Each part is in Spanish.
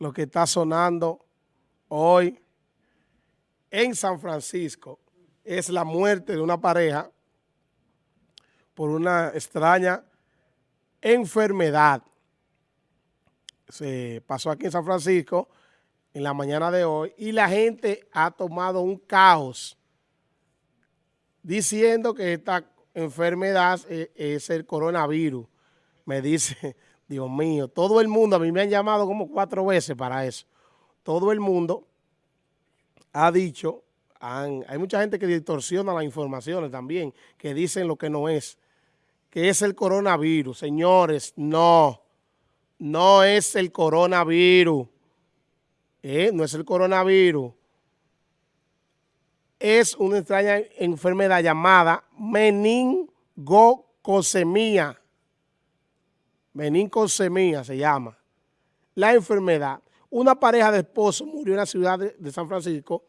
lo que está sonando hoy en San Francisco es la muerte de una pareja por una extraña enfermedad. Se pasó aquí en San Francisco en la mañana de hoy y la gente ha tomado un caos diciendo que esta enfermedad es el coronavirus. Me dice, Dios mío, todo el mundo, a mí me han llamado como cuatro veces para eso. Todo el mundo ha dicho, hay mucha gente que distorsiona las informaciones también, que dicen lo que no es, que es el coronavirus. Señores, no, no es el coronavirus. Eh, no es el coronavirus. Es una extraña enfermedad llamada meningocosemia. Meningocosemia se llama. La enfermedad. Una pareja de esposos murió en la ciudad de San Francisco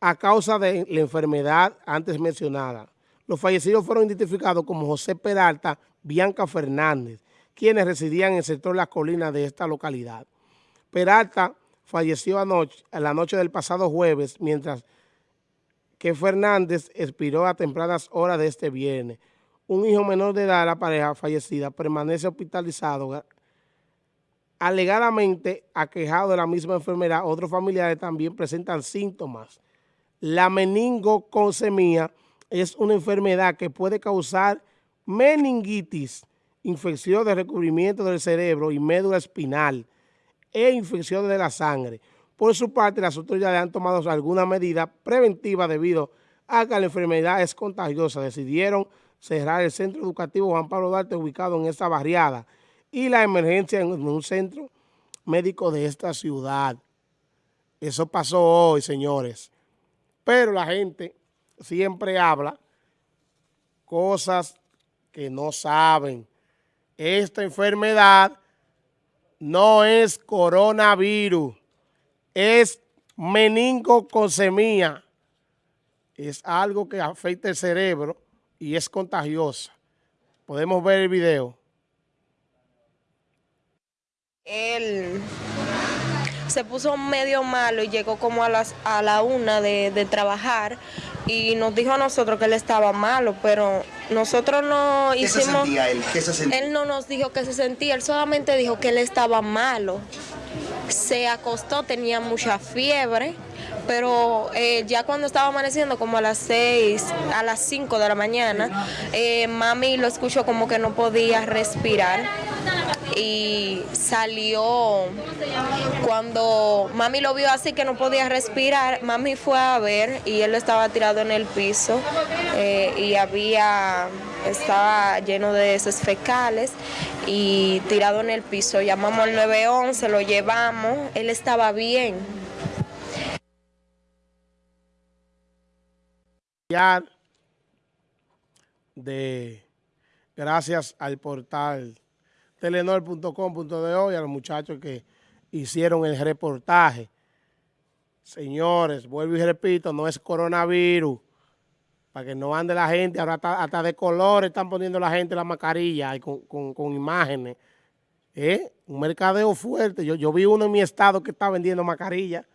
a causa de la enfermedad antes mencionada. Los fallecidos fueron identificados como José Peralta, Bianca Fernández, quienes residían en el sector Las Colinas de esta localidad. Peralta falleció anoche, a la noche del pasado jueves, mientras que Fernández expiró a tempranas horas de este viernes. Un hijo menor de edad de la pareja fallecida permanece hospitalizado alegadamente aquejado de la misma enfermedad. Otros familiares también presentan síntomas. La meningocosemia es una enfermedad que puede causar meningitis, infección de recubrimiento del cerebro y médula espinal e infección de la sangre. Por su parte, las autoridades han tomado alguna medida preventiva debido a que la enfermedad es contagiosa. Decidieron cerrar el centro educativo Juan Pablo Duarte ubicado en esta barriada y la emergencia en un centro médico de esta ciudad. Eso pasó hoy, señores. Pero la gente siempre habla cosas que no saben. Esta enfermedad no es coronavirus, es meningocosemia. Es algo que afecta el cerebro y es contagiosa. Podemos ver el video. Él se puso medio malo y llegó como a, las, a la una de, de trabajar y nos dijo a nosotros que él estaba malo, pero nosotros no hicimos... ¿Qué se sentía él? ¿Qué se sentía? Él no nos dijo que se sentía, él solamente dijo que él estaba malo. Se acostó, tenía mucha fiebre, pero eh, ya cuando estaba amaneciendo, como a las 6, a las 5 de la mañana, eh, mami lo escuchó como que no podía respirar y salió cuando mami lo vio así que no podía respirar, mami fue a ver y él estaba tirado en el piso eh, y había, estaba lleno de heces fecales y tirado en el piso. Llamamos al 911, lo llevamos, él estaba bien. De gracias al portal telenor.com.de y a los muchachos que hicieron el reportaje. Señores, vuelvo y repito, no es coronavirus. Para que no ande la gente, ahora hasta, de color están poniendo la gente la mascarilla con, imágenes. ¿Eh? Un mercadeo fuerte. Yo, yo vi uno en mi estado que está vendiendo mascarilla.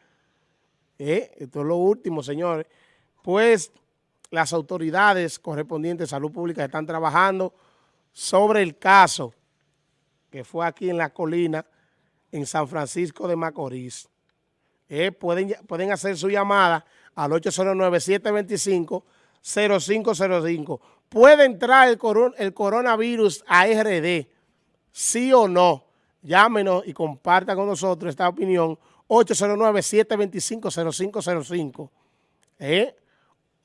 ¿Eh? Esto es lo último, señores. Pues las autoridades correspondientes de salud pública están trabajando sobre el caso que fue aquí en la colina, en San Francisco de Macorís. Eh, pueden, pueden hacer su llamada al 809-725-0505. ¿Puede entrar el, el coronavirus a RD? ¿Sí o no? Llámenos y compartan con nosotros esta opinión. 809-725-0505. ¿Eh?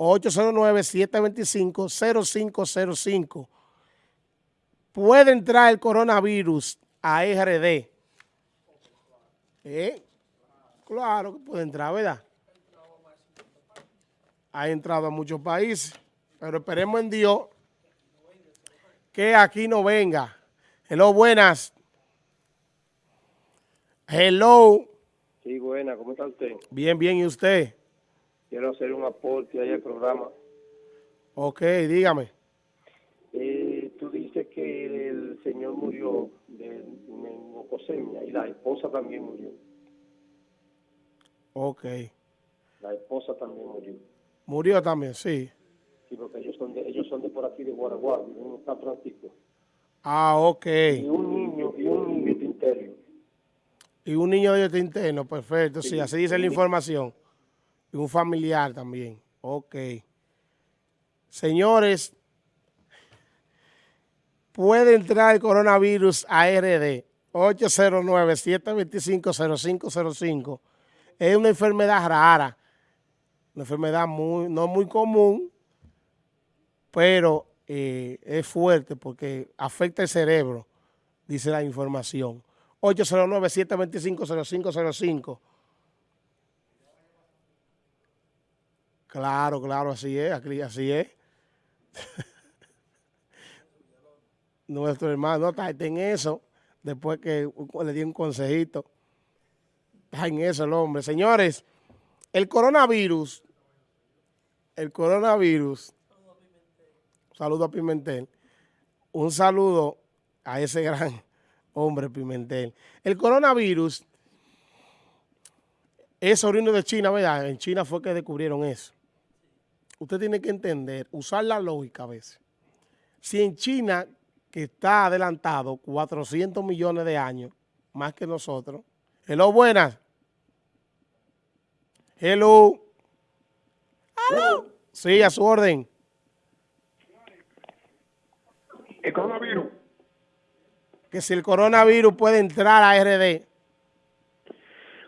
809-725-0505 puede entrar el coronavirus a RD. ¿Eh? Claro que puede entrar, ¿verdad? Ha entrado a muchos países, pero esperemos en Dios que aquí no venga. Hello, buenas. Hello. Sí, buena, ¿cómo está usted? Bien, bien, ¿y usted? Quiero hacer un aporte ahí al programa. Ok, dígame. que el señor murió de meningocosemia y la esposa también murió. Ok. La esposa también murió. Murió también, sí. Sí, porque ellos son de, ellos son de por aquí, de Guaraguay, viven en San Francisco. Ah, ok. Y un niño, y un niño Tinterio. Y un niño de interno, perfecto. Sí, así dice la información. Y un familiar también. Ok. Señores, puede entrar el coronavirus a RD 809-725-0505. Es una enfermedad rara, una enfermedad muy, no muy común, pero eh, es fuerte porque afecta el cerebro, dice la información. 809-725-0505. Claro, claro, así es, así es. Nuestro hermano está en eso, después que le di un consejito. Está en eso el hombre. Señores, el coronavirus, el coronavirus, saludo a Pimentel, un saludo a ese gran hombre Pimentel. El coronavirus es orino de China, ¿verdad? En China fue que descubrieron eso usted tiene que entender, usar la lógica a veces. Si en China, que está adelantado 400 millones de años, más que nosotros. Hello, buenas. Hello. Hello. Sí, a su orden. El coronavirus. Que si el coronavirus puede entrar a RD.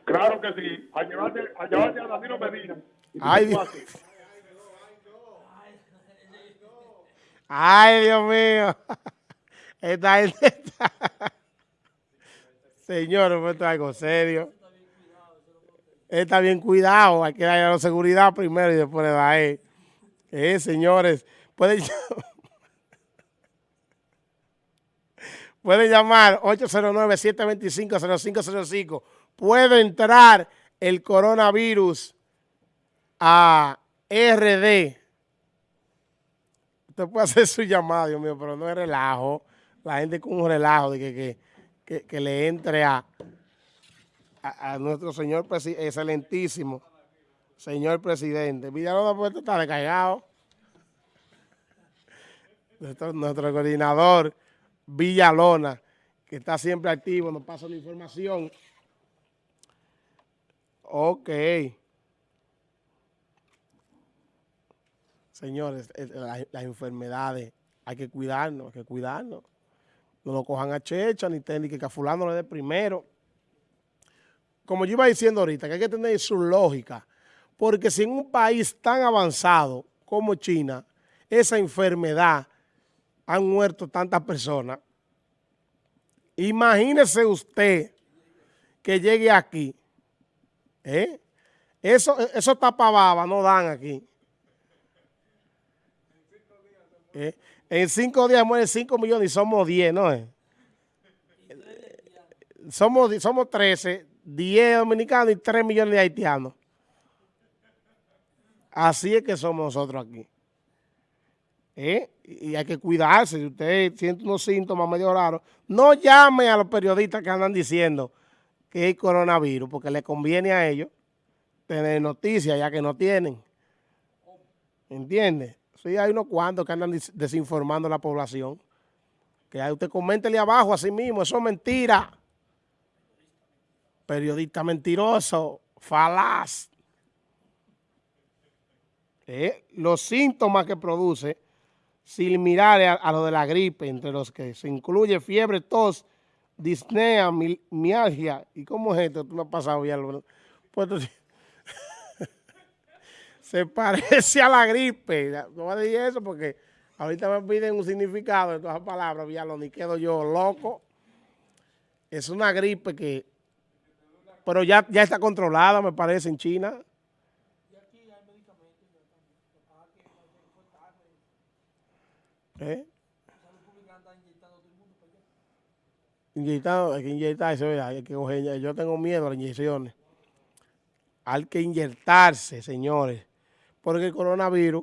Claro que sí. A llevarte a, llevarte a Danilo Medina. Ay, Dios. Ay, Dios mío. Esta gente está... Señor, esto es algo serio. Está bien cuidado. Hay que darle la seguridad primero y después le da él. Eh, señores, pueden, pueden llamar 809-725-0505. Puede entrar el coronavirus a RD Usted puede hacer su llamada, Dios mío, pero no es relajo. La gente con un relajo de que, que, que, le entre a, a, nuestro señor excelentísimo, señor presidente. Villalona puede estar descargado. Nuestro, nuestro coordinador Villalona, que está siempre activo, nos pasa la información. Ok. Señores, las, enfermedades, hay que cuidarnos, hay que cuidarnos. No lo cojan a checha, ni, ni que a fulano le dé primero. Como yo iba diciendo ahorita, que hay que tener su lógica. Porque si en un país tan avanzado como China, esa enfermedad han muerto tantas personas, imagínese usted que llegue aquí. ¿eh? Eso, eso tapababa no dan aquí. ¿Eh? En cinco días mueren cinco millones y somos diez, ¿no? Somos, somos 13, 10 dominicanos y 3 millones de haitianos. Así es que somos nosotros aquí. ¿Eh? Y hay que cuidarse. Si usted siente unos síntomas medio raros, no llame a los periodistas que andan diciendo que hay coronavirus, porque le conviene a ellos tener noticias ya que no tienen. ¿Entiende? Sí, hay unos cuantos que andan desinformando a la población. Que usted coméntele abajo a sí mismo, eso es mentira. Periodista mentiroso, falaz. Eh, los síntomas que produce, sin mirar a, lo de la gripe, entre los que se incluye fiebre, tos, disnea, mialgia. ¿Y cómo es esto? Tú me has pasado ya. Pues, se parece a la gripe. No voy a decir eso porque ahorita me piden un significado de todas las palabras, lo ni quedo yo loco. Es una gripe que... Pero ya, ya está controlada, me parece, en China. ¿Eh? Inyectado, hay que inyectarse, hay que coger, yo tengo miedo a las inyecciones. Hay que inyectarse, señores porque el coronavirus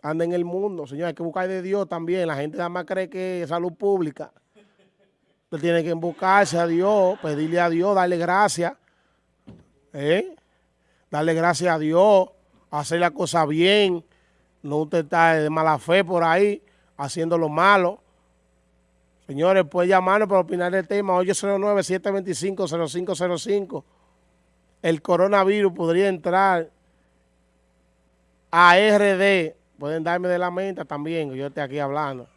anda en el mundo. Señor, hay que buscar de Dios también. La gente nada más cree que es salud pública. Usted tiene que buscarse a Dios, pedirle a Dios, darle gracias. ¿eh? Darle gracias a Dios, hacer la cosa bien. No usted está de mala fe por ahí, haciendo lo malo. Señores, puede llamarnos para opinar del tema 809-725-0505. El coronavirus podría entrar a RD. Pueden darme de la mente también, que yo esté aquí hablando.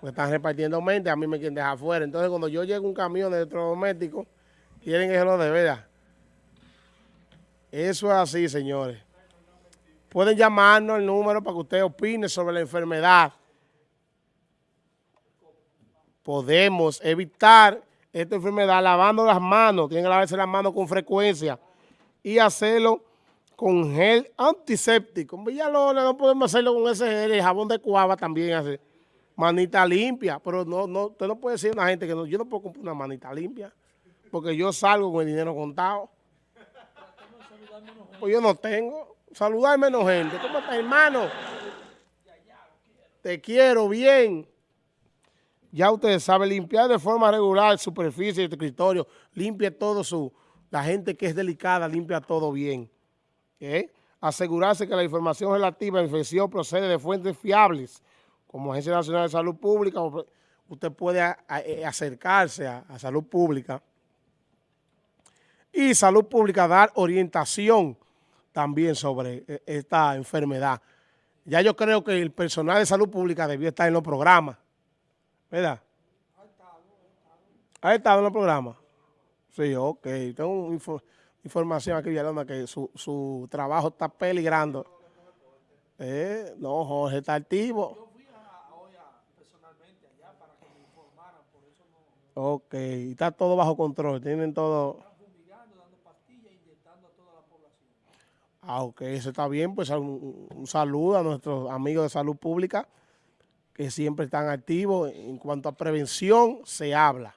Porque están repartiendo mente, a mí me quieren dejar afuera. Entonces, cuando yo llego un camión de electrodomésticos, quieren que se lo de verdad. Eso es así, señores. Pueden llamarnos al número para que usted opine sobre la enfermedad podemos evitar esta enfermedad lavando las manos, tienen que lavarse las manos con frecuencia y hacerlo con gel antiséptico. En Villalona no podemos hacerlo con ese gel, el jabón de cuava también hace manita limpia, pero no, no, usted no puede decir a una gente que no, yo no puedo comprar una manita limpia, porque yo salgo con el dinero contado. Pues yo no tengo. Saludar menos gente. ¿Cómo está, hermano? Te quiero bien ya usted sabe limpiar de forma regular superficie de escritorio, limpia todo su, la gente que es delicada, limpia todo bien. Asegurarse que la información relativa a la infección procede de fuentes fiables, como Agencia Nacional de Salud Pública, usted puede eh, acercarse a, a Salud Pública. Y Salud Pública dar orientación también sobre eh, esta enfermedad. Ya yo creo que el personal de Salud Pública debió estar en los programas ¿Verdad? ¿Ha estado en el programa? Sí, ok. Tengo información aquí, Villalona, que su, su trabajo está peligrando. Eh, no, Jorge está activo. Ok, está todo bajo control, tienen todo... Ah, ok, eso está bien, pues un, un saludo a nuestros amigos de salud pública que siempre están activos. En cuanto a prevención, se habla.